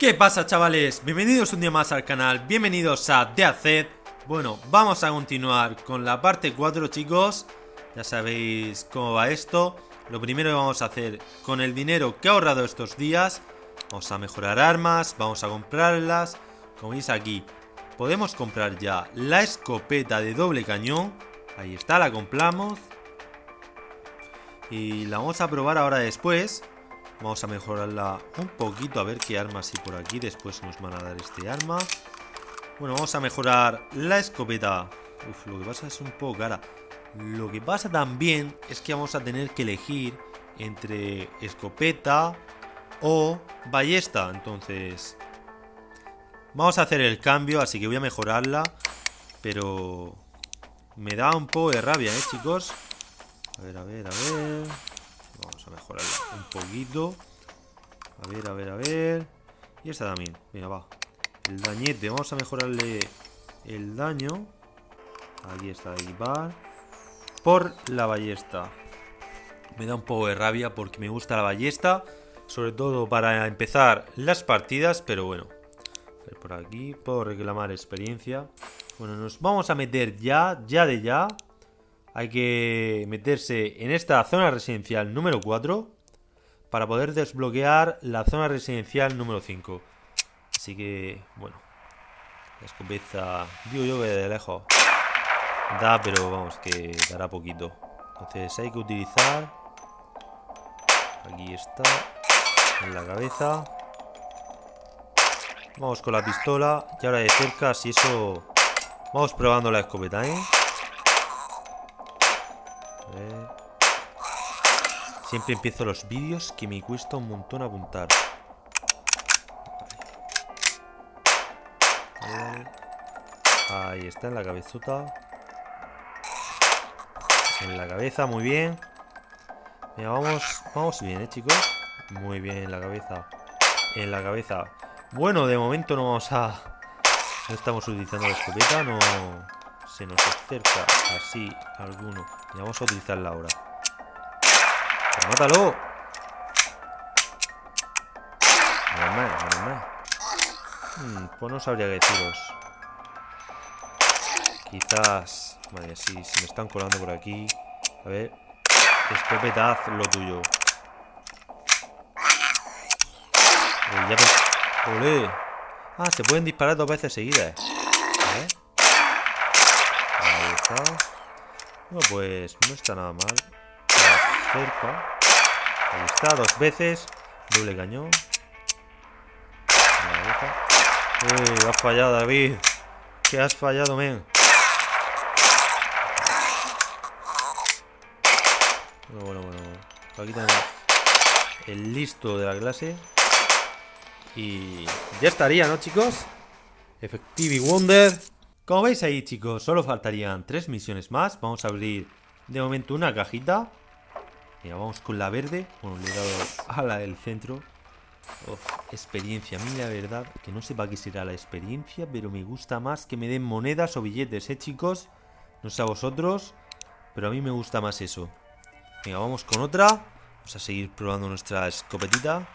¿Qué pasa chavales? Bienvenidos un día más al canal, bienvenidos a DeaZ Bueno, vamos a continuar con la parte 4 chicos. Ya sabéis cómo va esto. Lo primero que vamos a hacer con el dinero que he ahorrado estos días Vamos a mejorar armas, vamos a comprarlas. Como veis aquí Podemos comprar ya la escopeta de doble cañón. Ahí está, la compramos. Y la vamos a probar ahora después Vamos a mejorarla un poquito a ver qué armas hay por aquí. Después nos van a dar este arma. Bueno, vamos a mejorar la escopeta. Uf, lo que pasa es un poco cara. Lo que pasa también es que vamos a tener que elegir entre escopeta o ballesta. Entonces, vamos a hacer el cambio, así que voy a mejorarla. Pero me da un poco de rabia, ¿eh, chicos? A ver, a ver, a ver... Vamos a mejorarla un poquito. A ver, a ver, a ver. Y esta también. Venga, va. El dañete. Vamos a mejorarle el daño. Aquí está, equipar. Por la ballesta. Me da un poco de rabia porque me gusta la ballesta. Sobre todo para empezar las partidas. Pero bueno. Por aquí. Puedo reclamar experiencia. Bueno, nos vamos a meter ya, ya de ya hay que meterse en esta zona residencial número 4 para poder desbloquear la zona residencial número 5. Así que, bueno, la escopeta, digo yo que de lejos da, pero vamos, que dará poquito. Entonces hay que utilizar, aquí está, en la cabeza. Vamos con la pistola y ahora de cerca, si eso... Vamos probando la escopeta, ¿eh? Siempre empiezo los vídeos que me cuesta un montón apuntar. Ahí está, en la cabezota. En la cabeza, muy bien. Mira, vamos, vamos bien, ¿eh, chicos? Muy bien, en la cabeza. En la cabeza. Bueno, de momento no vamos a... No estamos utilizando la escopeta, no se nos acerca así alguno. Y vamos a utilizarla ahora. ¡Mátalo! Normal, normal. Hmm, pues no sabría qué deciros. Quizás... Vale, sí, se me están colando por aquí. A ver. Escopeta, haz lo tuyo. ¡Olé! Ah, se pueden disparar dos veces seguidas. Ahí está. Bueno, pues no está nada mal. Cerca. Ahí está, dos veces. Doble cañón. Uy, has fallado, David. ¿Qué has fallado, men? Bueno, bueno, bueno. Aquí tenemos el listo de la clase. Y ya estaría, ¿no, chicos? Effective Wonder. Como veis ahí, chicos, solo faltarían tres misiones más. Vamos a abrir de momento una cajita. Mira, vamos con la verde. Bueno, le he dado a la del centro. Experiencia. A mí la verdad que no sé para qué será la experiencia, pero me gusta más que me den monedas o billetes, ¿eh, chicos? No sé a vosotros, pero a mí me gusta más eso. Venga, vamos con otra. Vamos a seguir probando nuestra escopetita.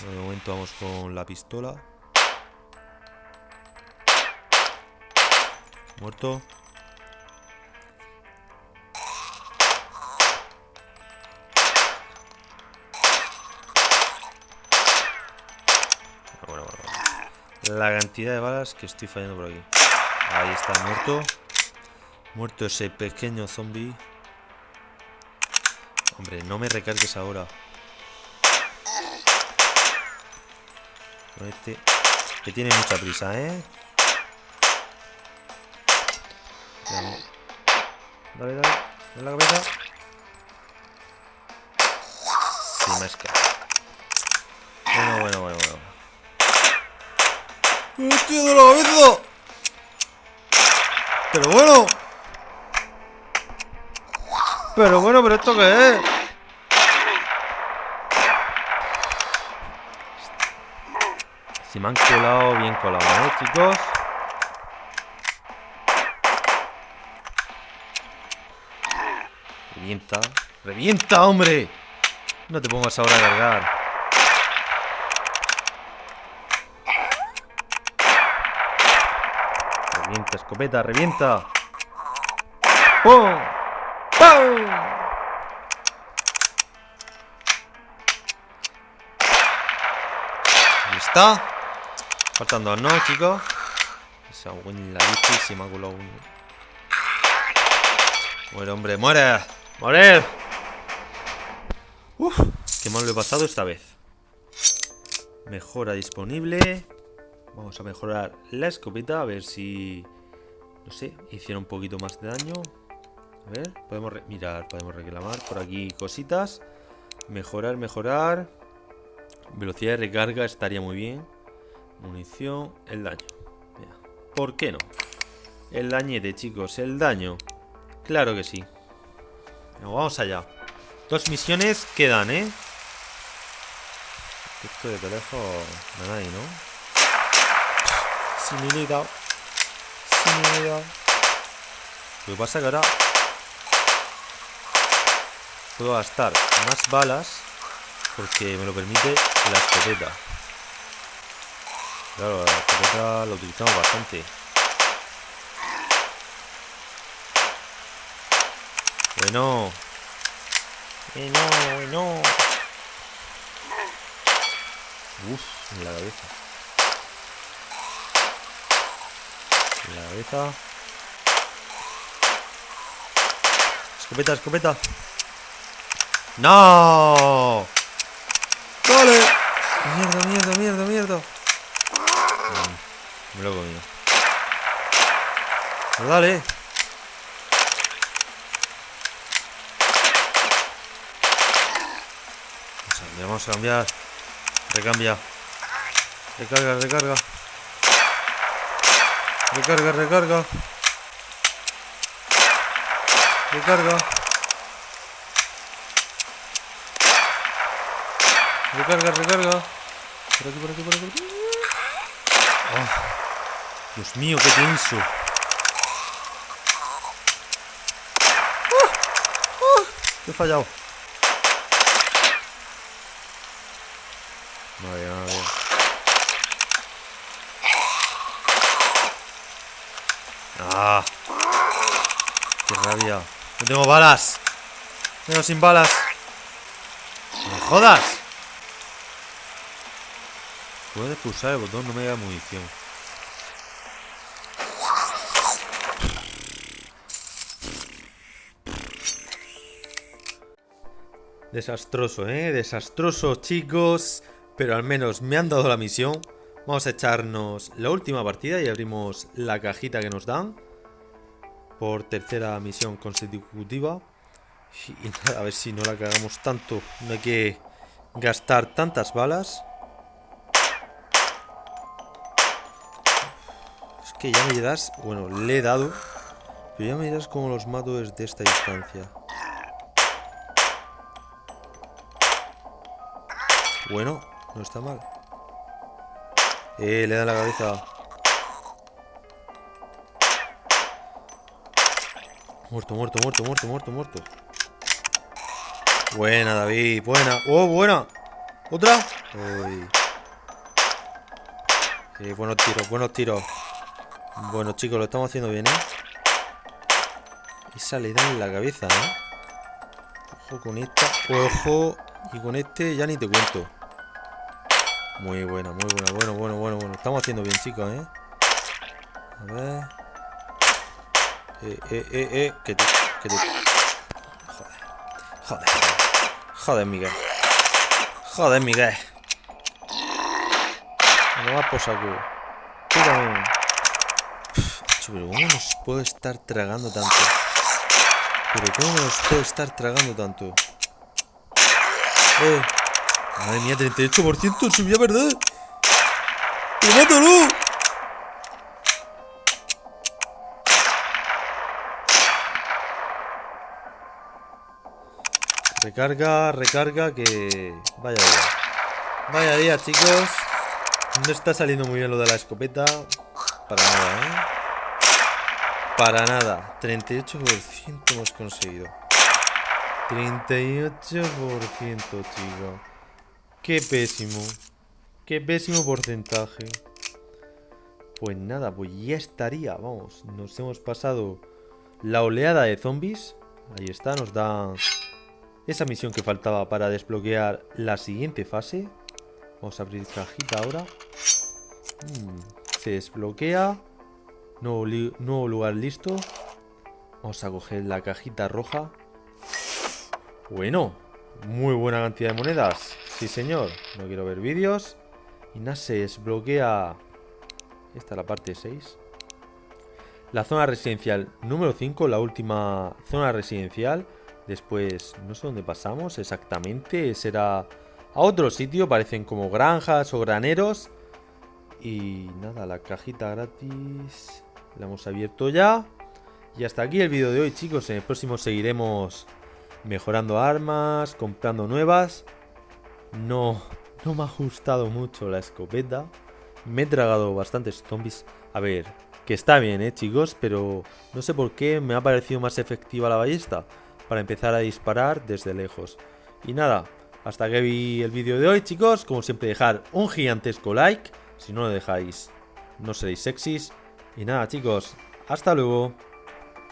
De momento vamos con la pistola. Muerto. La cantidad de balas que estoy fallando por aquí. Ahí está, muerto. Muerto ese pequeño zombie. Hombre, no me recargues ahora. Este, que tiene mucha prisa, ¿eh? Dale, dale. En la cabeza. Sí, me has Bueno, bueno, bueno, bueno. ¡Hostia de la cabeza! Pero bueno. Pero bueno, pero esto qué es? Si me han colado, bien colado, ¿eh, chicos? Revienta. ¡Revienta, hombre! No te pongas ahora a cargar. Revienta, escopeta, revienta. ¡Pum! ¡Pum! Ahí está. Faltando no, chicos. Esa buena la leche se me ha colado uno. Muere, hombre, muere. ¡Muere! Uf, qué mal lo he pasado esta vez. Mejora disponible. Vamos a mejorar la escopeta, a ver si... No sé, hiciera un poquito más de daño. A ver, podemos mirar, podemos reclamar por aquí cositas. Mejorar, mejorar. Velocidad de recarga estaría muy bien. Munición, el daño. ¿Por qué no? El dañete, chicos, el daño. Claro que sí. vamos allá. Dos misiones quedan, ¿eh? Esto de conejo... No hay, ¿no? Similidad. Similidad. Lo que pasa que ahora... Puedo gastar más balas porque me lo permite la escopeta. Claro, la escopeta la utilizamos bastante. Bueno. Bueno, bueno. Uf, en la cabeza. En la cabeza. Escopeta, escopeta. ¡No! ¡Vale! Mierda, mierda, mierda, mierda. Mm, me lo he comido. Pues dale. Vamos a cambiar. Recambia. Recarga, recarga. Recarga, recarga. Recarga. Recarga, recarga. Por aquí, por aquí, por aquí. Oh, Dios mío, qué tenso. ¡Oh! ¡Oh! he fallado. Madre, madre. Ah. Qué rabia. No tengo balas. Tengo sin balas. ¡No jodas! Puedes pulsar el botón, no me da munición. Desastroso, ¿eh? Desastroso, chicos. Pero al menos me han dado la misión. Vamos a echarnos la última partida y abrimos la cajita que nos dan. Por tercera misión consecutiva. A ver si no la cagamos tanto. No hay que gastar tantas balas. Es que ya me das... Bueno, le he dado. Pero ya me dirás cómo los mato desde esta distancia. Bueno, no está mal. Eh, le da la cabeza. Muerto, muerto, muerto, muerto, muerto, muerto. Buena, David, buena. ¡Oh, buena! ¿Otra? Eh, buenos tiros, buenos tiros. Bueno, chicos, lo estamos haciendo bien, ¿eh? Esa le da en la cabeza, ¿eh? Ojo con esta. Ojo. Y con este ya ni te cuento. Muy buena, muy buena. Bueno, bueno, bueno, bueno. Estamos haciendo bien, chicos, ¿eh? A ver. Eh, eh, eh, eh. Que te... Que te... Joder. Joder, joder. Miguel. Joder, Miguel. No va por saco. Tírame. Pero ¿cómo nos puedo estar tragando tanto? Pero ¿cómo nos puedo estar tragando tanto? Eh. Madre mía, 38% subía, ¿verdad? ¡Pero mátalo! Recarga, recarga, que... Vaya día. Vaya día, chicos. No está saliendo muy bien lo de la escopeta. Para nada, ¿eh? Para nada. 38% hemos conseguido. 38%, chicos. Qué pésimo. Qué pésimo porcentaje. Pues nada, pues ya estaría, vamos. Nos hemos pasado la oleada de zombies. Ahí está, nos da esa misión que faltaba para desbloquear la siguiente fase. Vamos a abrir cajita ahora. Mm, se desbloquea. Nuevo, nuevo lugar listo. Vamos a coger la cajita roja. Bueno, muy buena cantidad de monedas. Sí, señor. No quiero ver vídeos. Y nada, se desbloquea... Esta es la parte 6. La zona residencial número 5, la última zona residencial. Después, no sé dónde pasamos exactamente. Será a otro sitio, parecen como granjas o graneros. Y nada, la cajita gratis la hemos abierto ya. Y hasta aquí el vídeo de hoy, chicos. En el próximo seguiremos mejorando armas, comprando nuevas. No, no me ha gustado mucho la escopeta. Me he tragado bastantes zombies. A ver, que está bien, eh, chicos, pero no sé por qué me ha parecido más efectiva la ballesta para empezar a disparar desde lejos. Y nada, hasta que vi el vídeo de hoy, chicos, como siempre dejar un gigantesco like. Si no lo dejáis, no seréis sexys. Y nada, chicos, hasta luego.